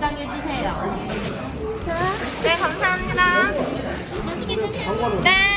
덮밥 하나 포장해 주세요. 네, 감사합니다. 맛있게 드세요. 네.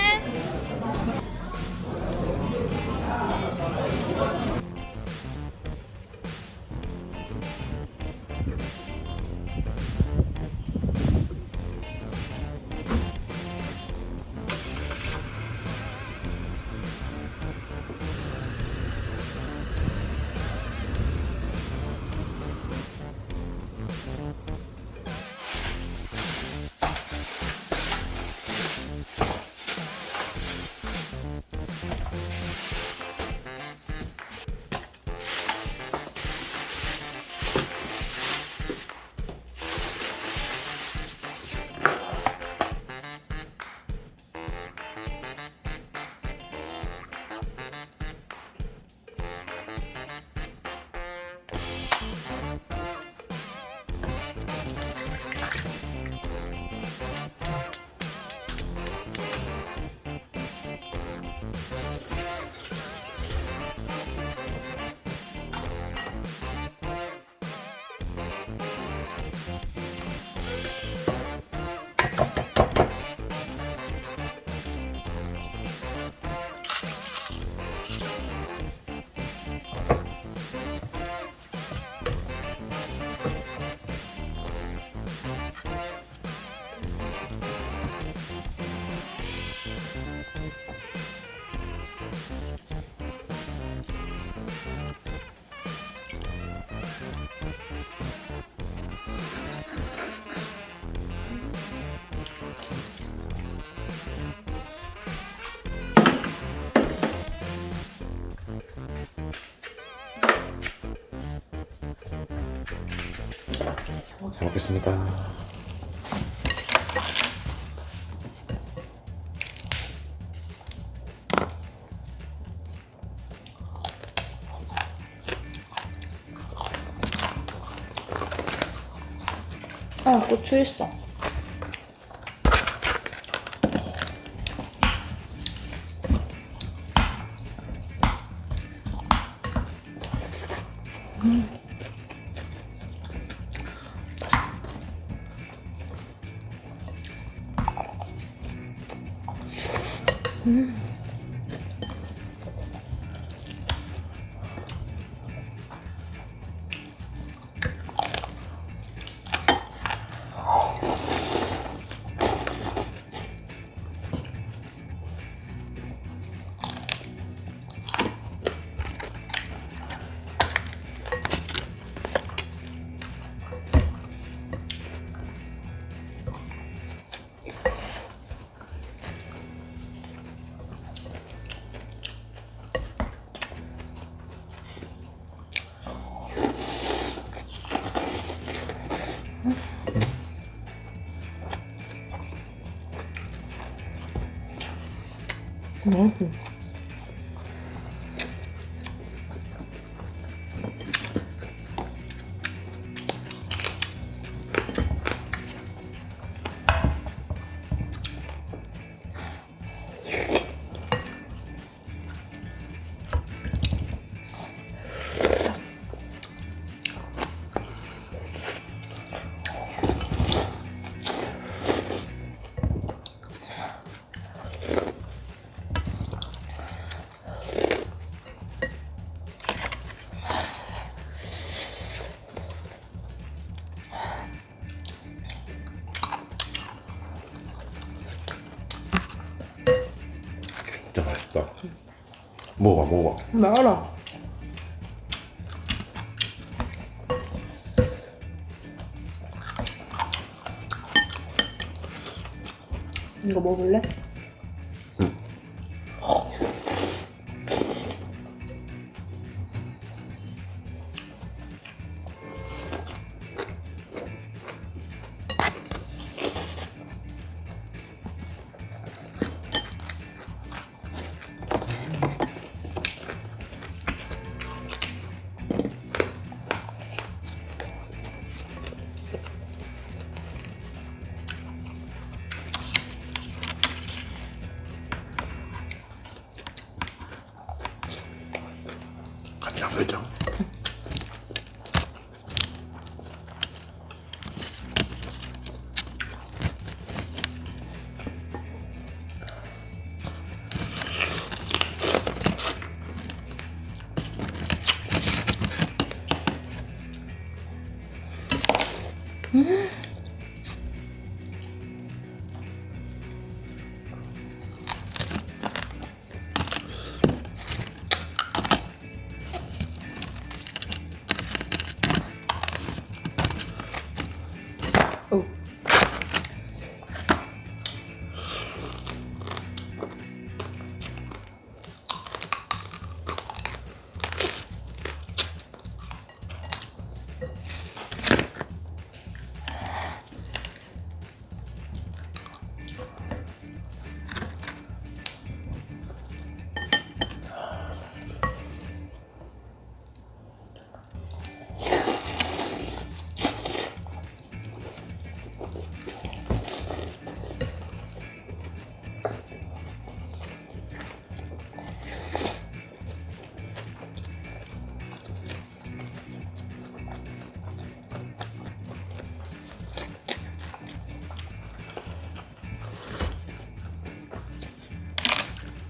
잘 먹겠습니다. 어, 고추 있어. Mm-hmm. Nada. 맛있다. 먹어봐 먹어봐. 나 알아 이거 먹을래?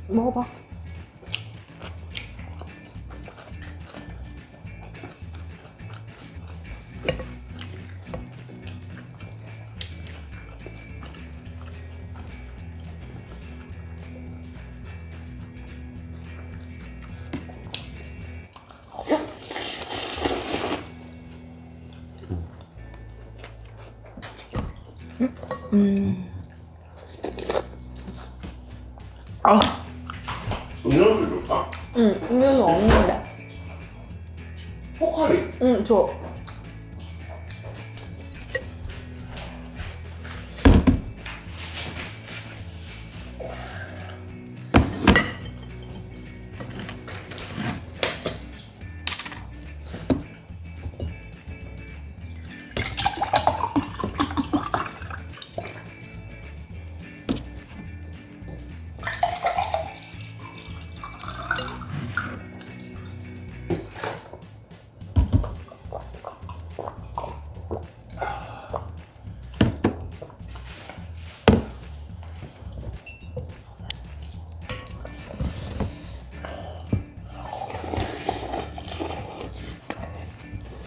먹어봐. 음. 아.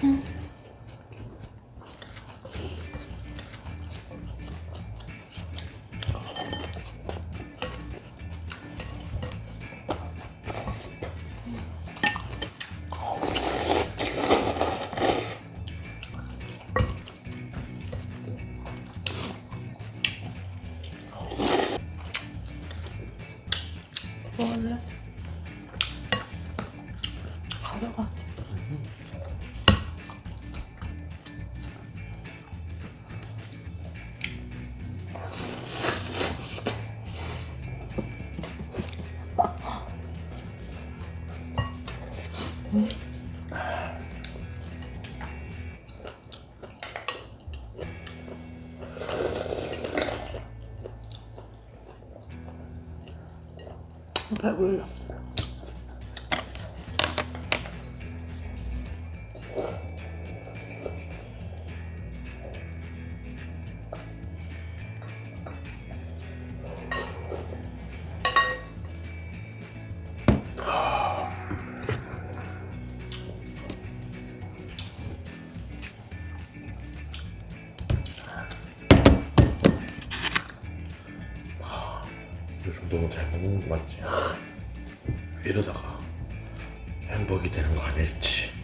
먹 배불러. 요즘 너무 잘 먹는 거 맞지? 이러다가 행복이 되는 거 아닐지.